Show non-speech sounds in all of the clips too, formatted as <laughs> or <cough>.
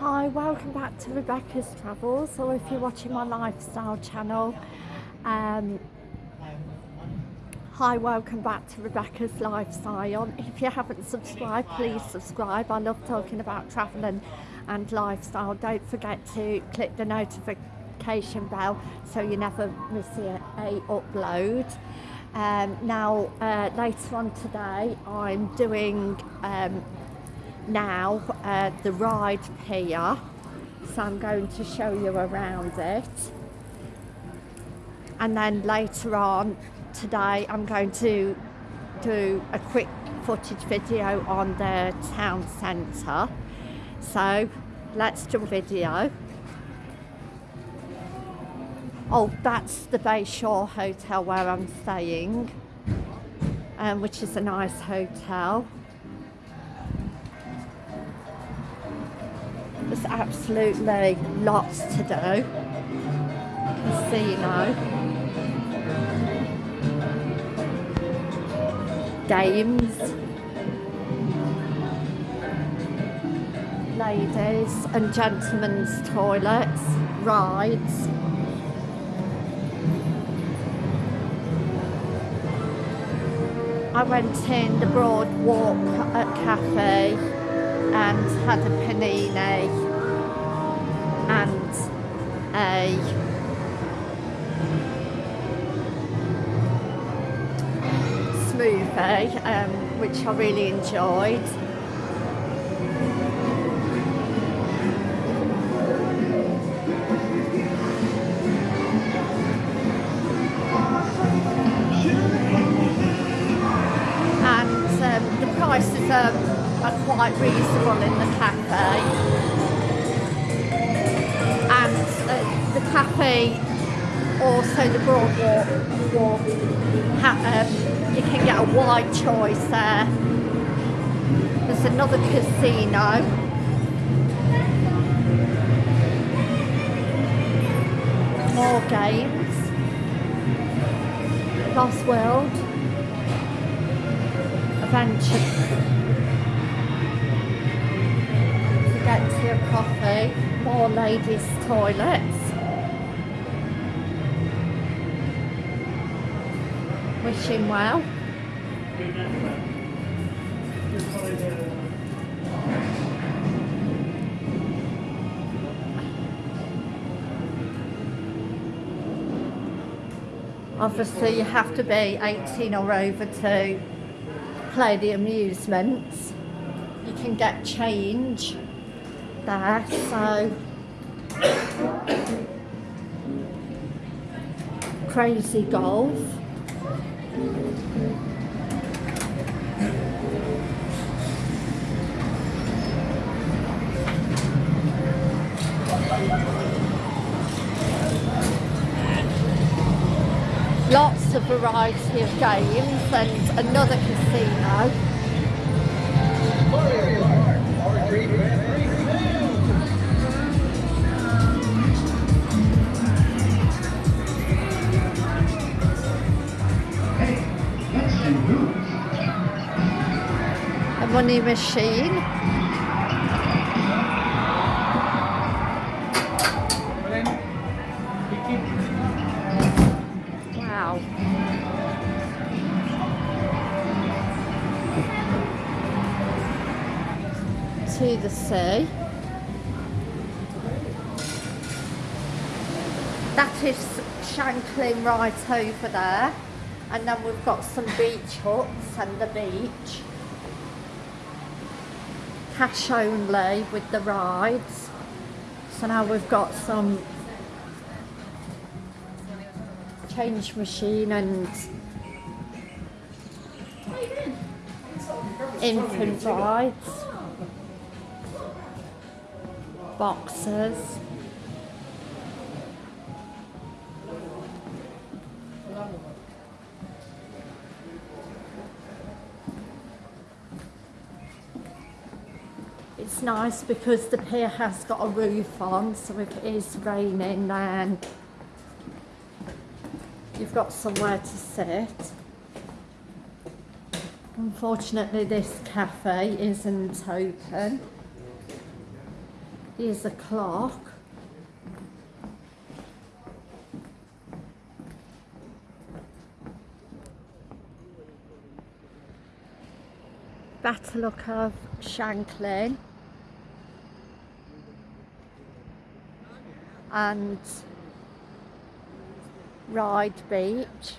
Hi, welcome back to Rebecca's Travels, or if you're watching my lifestyle channel, um, hi, welcome back to Rebecca's Lifestyle. If you haven't subscribed, please subscribe. I love talking about travelling and lifestyle. Don't forget to click the notification bell so you never miss a, a upload. Um, now, uh, later on today, I'm doing um, now uh, the ride here. So I'm going to show you around it. And then later on today I'm going to do a quick footage video on the town centre. So let's do a video. Oh that's the Bayshore Hotel where I'm staying um, which is a nice hotel absolutely lots to do. Casino. Games. Ladies and gentlemen's toilets. Rides. I went in the Broad Walk at Cafe and had a panini and a smoothie, um, which I really enjoyed. Cafe also the boardwalk walk, um, you can get a wide choice there. There's another casino. More games. Lost World. Adventure. To get to your coffee. More ladies toilets well. Obviously you have to be 18 or over to play the amusements. You can get change there so. <coughs> Crazy golf lots of variety of games and another casino money machine. Wow. To the sea. That is Shanklin right over there. And then we've got some beach huts and the beach cash only with the rides. So now we've got some change machine and infant rides, boxes. It's nice because the pier has got a roof on so if it is raining then you've got somewhere to sit unfortunately this cafe isn't open Here's a clock. Better look of Shanklin. And Ride Beach.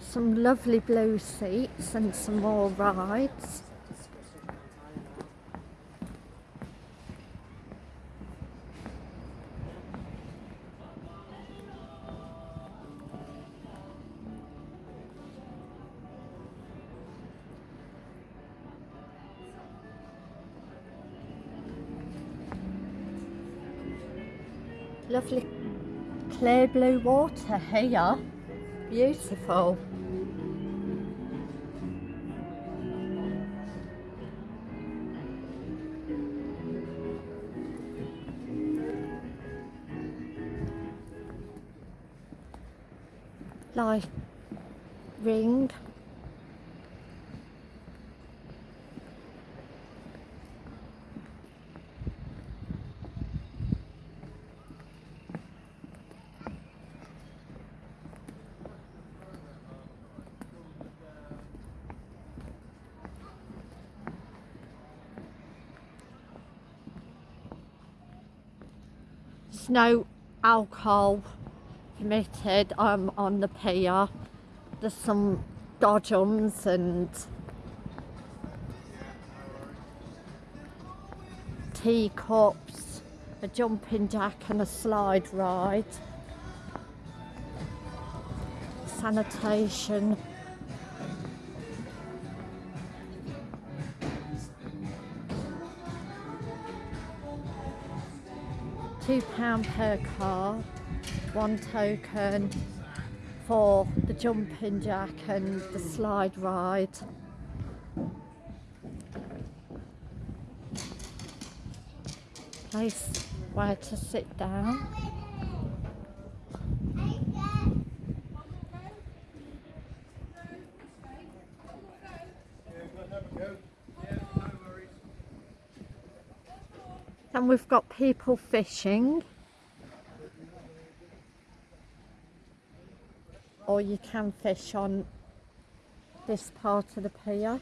Some lovely blue seats and some more rides. Lovely clear blue water here. Beautiful. Like ring. There's no alcohol permitted um, on the pier. There's some dodgems and teacups, a jumping jack and a slide ride. Sanitation. Two pound per car one token for the jumping jack and the slide ride. Place where to sit down and we've got people fishing. Or you can fish on this part of the pier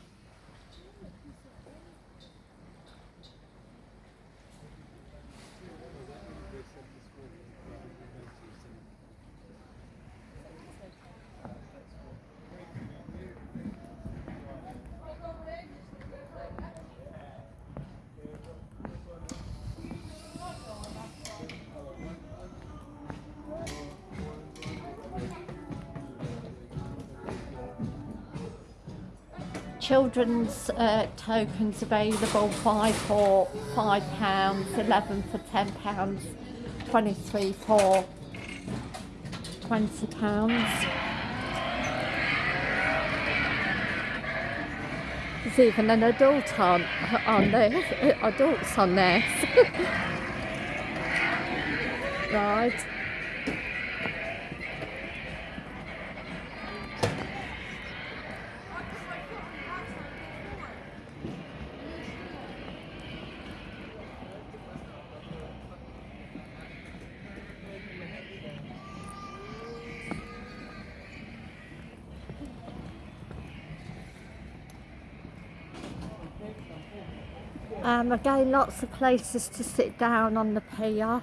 children's uh, tokens available five for five pounds, eleven for ten pounds, twenty-three for twenty pounds. There's even an adult on on there, <laughs> adults on this. <laughs> right. Um, again, lots of places to sit down on the pier.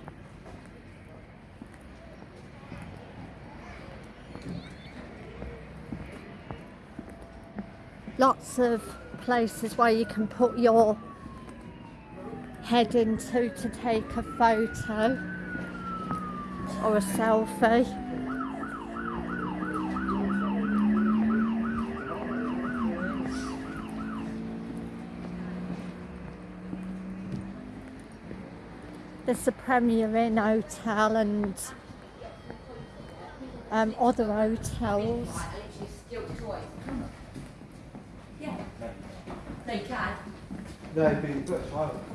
Lots of places where you can put your head into to take a photo or a selfie. There's the Premier Inn Hotel and um, other hotels. They can. No, but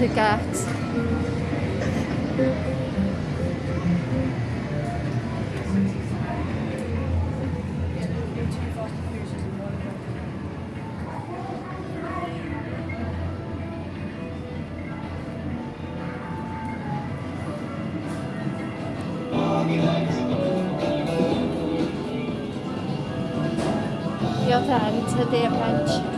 to get. The other the Adventure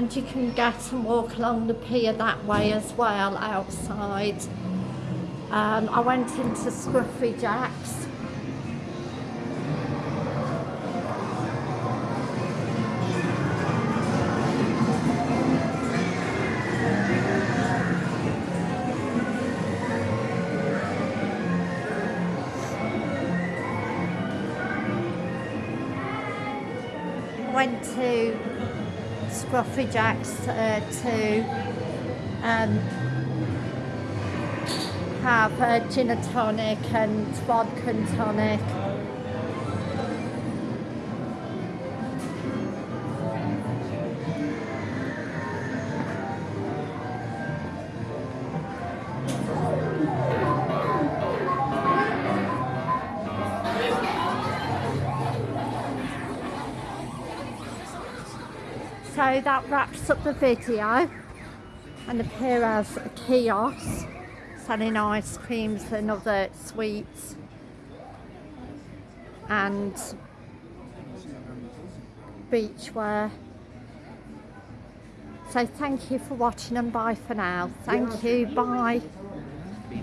and you can get and walk along the pier that way as well outside. Um, I went into Scruffy Jack's Scruffy Jack's uh, to um, have a gin and tonic and vodka and tonic. So that wraps up the video. And the pier has a kiosk selling ice creams and other sweets. And beachwear. So thank you for watching and bye for now. Thank you. Bye.